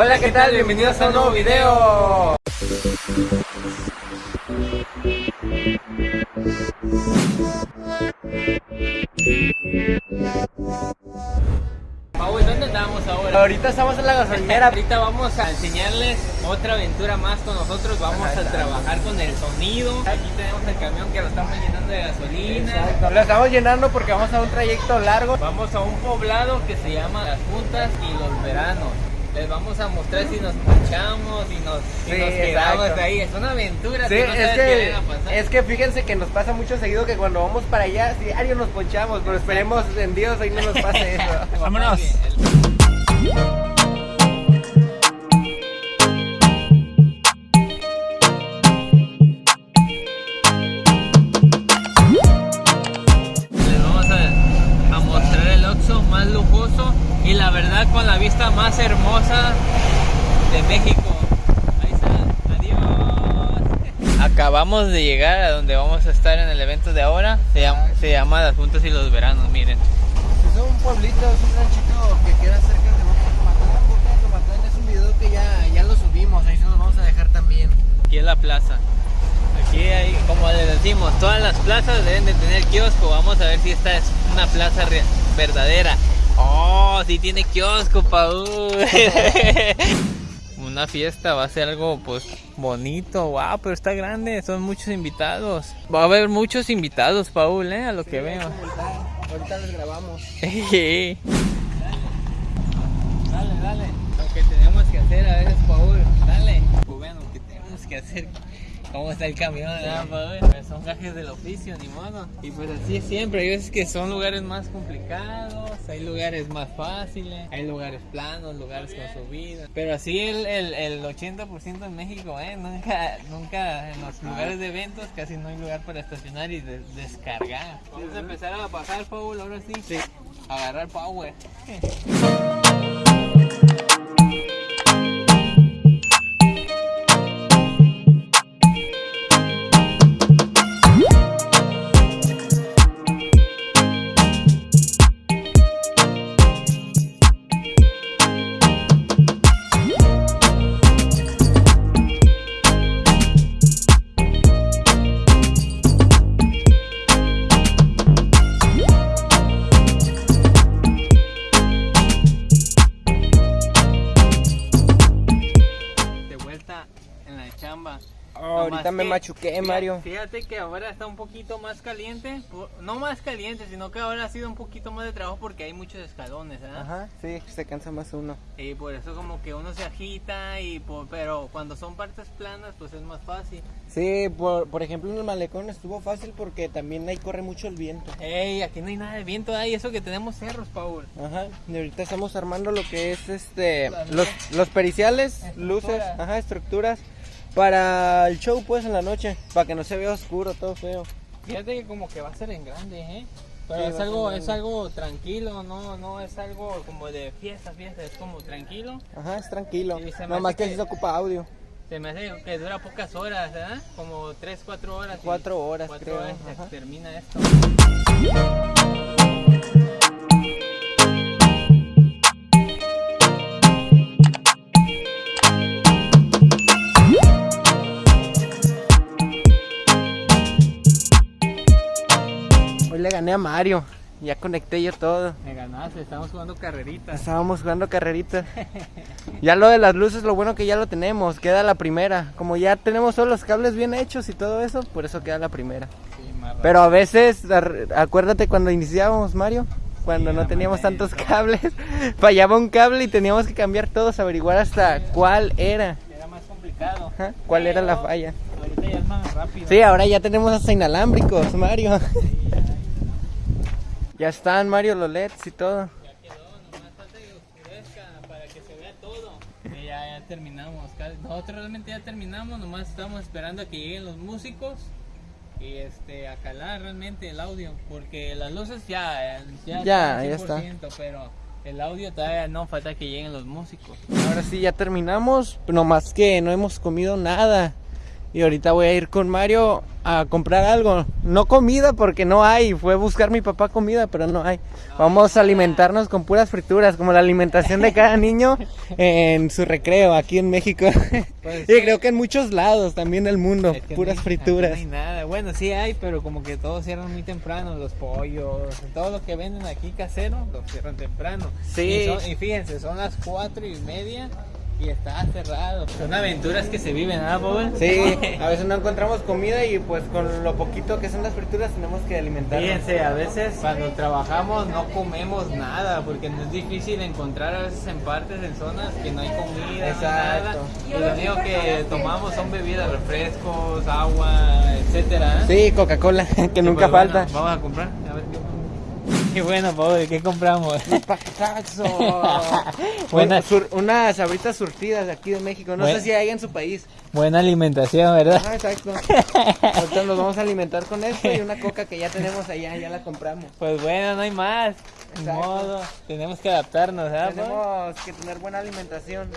Hola, ¿qué tal? Bienvenidos a un nuevo video. Paul, ¿dónde estamos ahora? Ahorita estamos en la gasolinera. Ahorita vamos a enseñarles otra aventura más con nosotros. Vamos a trabajar con el sonido. Aquí tenemos el camión que lo estamos llenando de gasolina. Lo estamos llenando porque vamos a un trayecto largo. Vamos a un poblado que se llama Las Juntas y los Veranos. Les vamos a mostrar si nos ponchamos y nos, si Sí, nos quedamos exacto. ahí. Es una aventura. Sí, que no es que, pasar. es que fíjense que nos pasa mucho seguido que cuando vamos para allá, diario nos ponchamos, pero esperemos en Dios ahí no nos pase eso. Vámonos. Más hermosa de México. Ahí está, adiós. Acabamos de llegar a donde vamos a estar en el evento de ahora. Se llama, se llama Las Juntas y los Veranos, miren. Es un pueblito, es un ranchito que queda cerca de Boca Tomatán. Boca Tomatán es un video que ya, ya lo subimos, ahí se los vamos a dejar también. Aquí es la plaza. Aquí hay, como les decimos, todas las plazas deben de tener kiosco. Vamos a ver si esta es una plaza verdadera. Oh, sí tiene kiosco, Paul. una fiesta va a ser algo pues bonito, wow, pero está grande, son muchos invitados. Va a haber muchos invitados, Paul, eh, a lo que veo. Ahorita les grabamos. dale, dale. Lo que tenemos que hacer a veces, Paul. Dale. Bueno, lo que tenemos que hacer. ¿Cómo está el camión? ah? Pues son gajes del oficio, ni modo. Y pues así es siempre. Hay veces que son lugares más complicados, hay lugares más fáciles, hay lugares planos, lugares con subida. Pero así el, el, el 80% en México, ¿eh? Nunca, nunca en los lugares de eventos casi no hay lugar para estacionar y de- descargar. Vamos a empezar a bajar, Paul, ahora sí. Sí. Agarrar power. ahorita me que- machuqué, fíjate- Mario. Fíjate que ahora está un poquito más caliente. No más caliente, sino que ahora ha sido un poquito más de trabajo porque hay muchos escalones, ¿verdad? Ajá, sí, se cansa más uno. Y por eso como que uno se agita, y por- pero cuando son partes planas pues es más fácil. Sí, por, por ejemplo en el malecón estuvo fácil porque también ahí corre mucho el viento. Ey, aquí no hay nada de viento, hay eso que tenemos cerros, Paul. Ajá, y ahorita estamos armando lo que es este los, los periciales, luces, ajá, estructuras para el show pues en la noche, para que no se vea oscuro, todo feo. Fíjate que como que va a ser en grande, ¿eh? Pero Sí, es algo, es algo tranquilo, no, no es algo como de fiesta, fiesta, es como tranquilo. Ajá, es tranquilo. Nomás hace que, que- se ocupa audio. Se me hace que dura pocas horas, ¿verdad? Como 3, 4 horas. y- Cuatro horas, cuatro creo, horas ajá. termina esto. Gané a Mario, ya conecté yo todo. Me ganaste, estamos jugando carreritas. Estábamos jugando carreritas. Ya lo de las luces, lo bueno que ya lo tenemos, queda la primera. Como ya tenemos todos los cables bien hechos y todo eso, por eso queda la primera. Sí, Pero a veces, acuérdate cuando iniciábamos, Mario, cuando Sí, no teníamos manera. tantos cables, fallaba un cable y teníamos que cambiar todos, averiguar hasta cuál era. Era más complicado. cuál era la falla. Ahorita ya es más rápido. Sí, ahora ya tenemos hasta inalámbricos, Mario. Sí, ya. Están, Mario, los LEDs y todo. Ya quedó, nomás falta que oscurezca para que se vea todo. Ya, ya terminamos. Nosotros realmente ya terminamos, nomás estamos esperando a que lleguen los músicos y este a calar realmente el audio, porque las luces ya ya, Ya, ya está. 100%, pero el audio todavía no falta que lleguen los músicos. Ahora sí, ya terminamos, nomás que no hemos comido nada. Y ahorita voy a ir con Mario a comprar algo. No comida porque no hay. Fue a buscar mi papá comida, pero no hay. Vamos a alimentarnos con puras frituras, como la alimentación de cada niño en su recreo aquí en México. Pues y creo que en muchos lados también del mundo, Es que puras no hay- frituras. No hay nada. Bueno, sí hay, pero como que todos cierran muy temprano. Los pollos, todo lo que venden aquí casero, lo cierran temprano. Sí. Y, son- y fíjense, son las cuatro y media y está cerrado. Son aventuras que se viven, ¿ah, Paul? Sí, a veces no encontramos comida y pues con lo poquito que son las frituras tenemos que alimentarnos. Fíjense, a veces cuando trabajamos no comemos nada porque no es difícil encontrar a veces en partes, en zonas que no hay comida, no hay Exacto. nada. Y lo único que tomamos son bebidas, refrescos, agua, etcétera. ¿eh? Sí, Coca-Cola, que nunca pues, bueno, falta. vamos a comprar, Y bueno, Paul, ¿qué compramos? Un- sur- unas sabritas surtidas de aquí de México. No Buen- sé si hay en su país. Buena alimentación, ¿verdad? Ah, exacto. Ahorita nos vamos a alimentar con esto y una coca que ya tenemos allá, ya la compramos. Pues bueno, no hay más. Exacto. modo, tenemos que adaptarnos, ¿verdad? Paul? Tenemos que tener buena alimentación.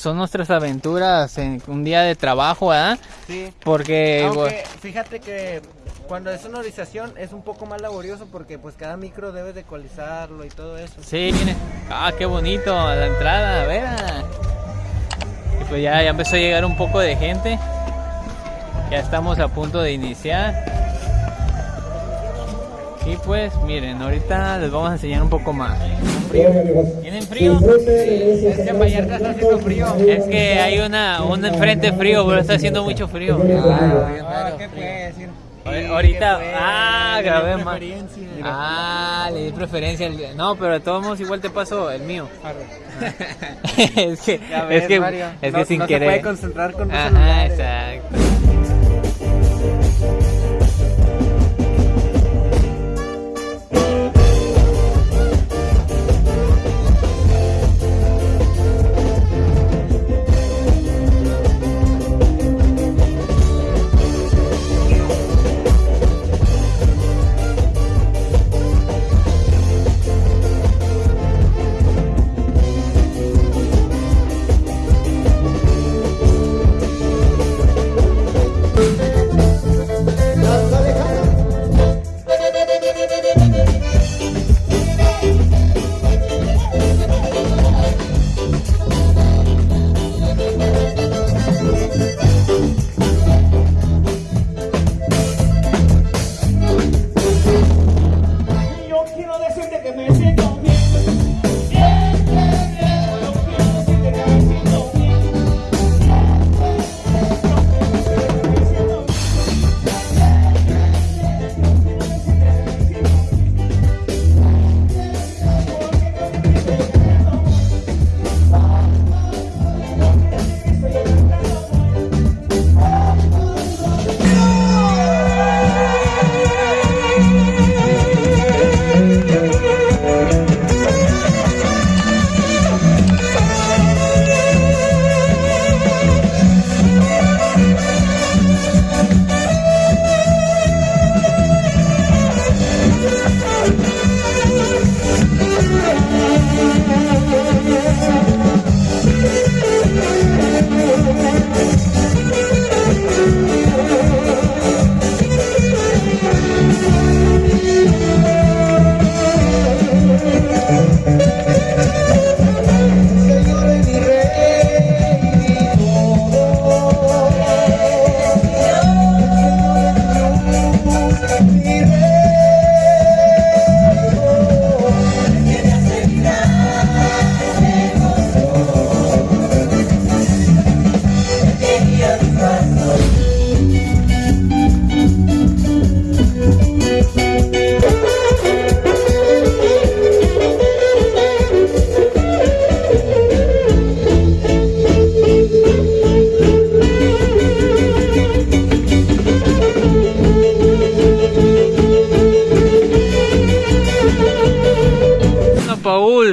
Son nuestras aventuras en un día de trabajo, ¿verdad? Sí. Porque Aunque fíjate que cuando es sonorización es un poco más laborioso porque pues cada micro debes de ecualizarlo y todo eso. Sí, miren. Ah, qué bonito la entrada, a ver. ah. Y pues ya, ya empezó a llegar un poco de gente. Ya estamos a punto de iniciar. Y pues miren, ahorita les vamos a enseñar un poco más. ¿Tienen frío? Es que en Vallarta está haciendo frío. Es que hay una, un enfrente frío, pero está haciendo mucho frío. Ah, ¿qué puede decir? Ahor- Ahorita, ah, Le di grabé más. preferencia. Ah, le di preferencia. No, pero de todos modos igual te paso el mío. es que, es que, es que sin no querer. se puede concentrar con Ajá, exacto.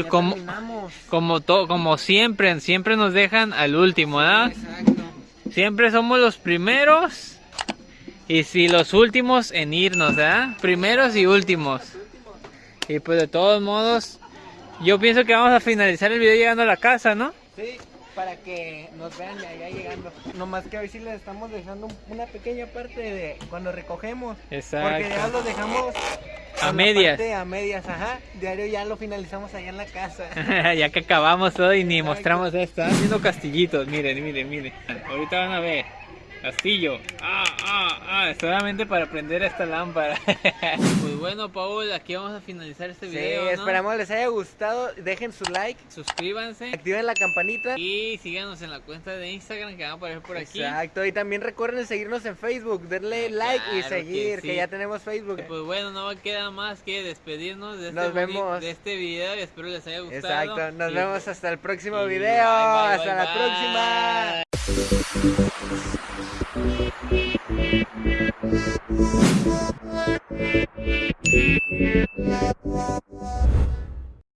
Como, como, to- como siempre, siempre nos dejan al último, ¿verdad? Exacto. Siempre somos los primeros y si los últimos en irnos, ¿verdad? Primeros y últimos. Y pues de todos modos, yo pienso que vamos a finalizar el video llegando a la casa, ¿no? Sí. Para que nos vean de allá llegando. Nomás que hoy sí les estamos dejando un- una pequeña parte de cuando recogemos. Exacto. Porque ya lo dejamos A medias. parte A medias, ajá. Diario ya lo finalizamos allá en la casa. ya que acabamos todo y ni mostramos esto. Están haciendo castillitos, miren, miren, miren. Ahorita van a ver. Castillo. Ah, ah, ah. Solamente para prender esta lámpara. pues bueno, Paul, aquí vamos a finalizar este Sí, video. ¿no? esperamos les haya gustado. Dejen su like, Suscríbanse. activen la campanita. Y síganos en la cuenta de Instagram que va a aparecer por aquí. Exacto, y también recuerden seguirnos en Facebook, darle like y Claro seguir, que, sí. ya tenemos Facebook. Pues bueno, no queda más que despedirnos de este, Nos vemos. de este video y espero les haya gustado. Exacto, nos Y- vemos hasta el próximo video. bye, bye, hasta bye, la bye. próxima.